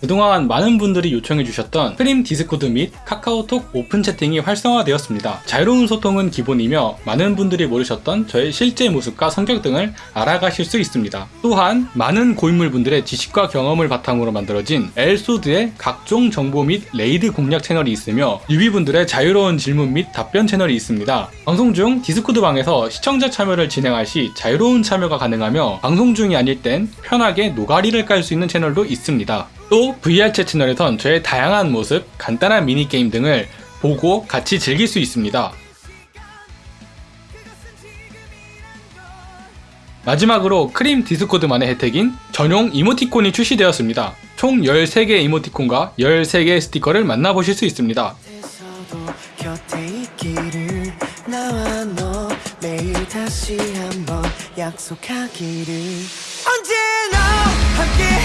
그동안 많은 분들이 요청해 주셨던 크림 디스코드 및 카카오톡 오픈 채팅이 활성화되었습니다. 자유로운 소통은 기본이며 많은 분들이 모르셨던 저의 실제 모습과 성격 등을 알아가실 수 있습니다. 또한 많은 고인물분들의 지식과 경험을 바탕으로 만들어진 엘소드의 각종 정보 및 레이드 공략 채널이 있으며 뉴비분들의 자유로운 질문 및 답변 채널이 있습니다. 방송 중 디스코드 방에서 시청자 참여를 진행할 시 자유로운 참여가 가능하며 방송 중이 아닐 땐 편하게 노가리를 깔 수 있는 채널도 있습니다. 또 VR챗 채널에선 저의 다양한 모습, 간단한 미니게임 등을 보고 같이 즐길 수 있습니다. 마지막으로 크림 디스코드만의 혜택인 전용 이모티콘이 출시되었습니다. 총 13개의 이모티콘과 13개의 스티커를 만나보실 수 있습니다. 언제나 함께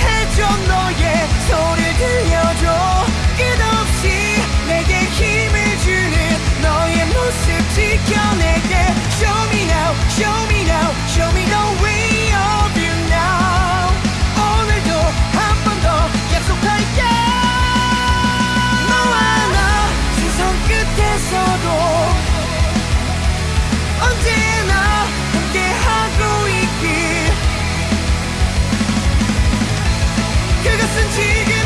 Legacy.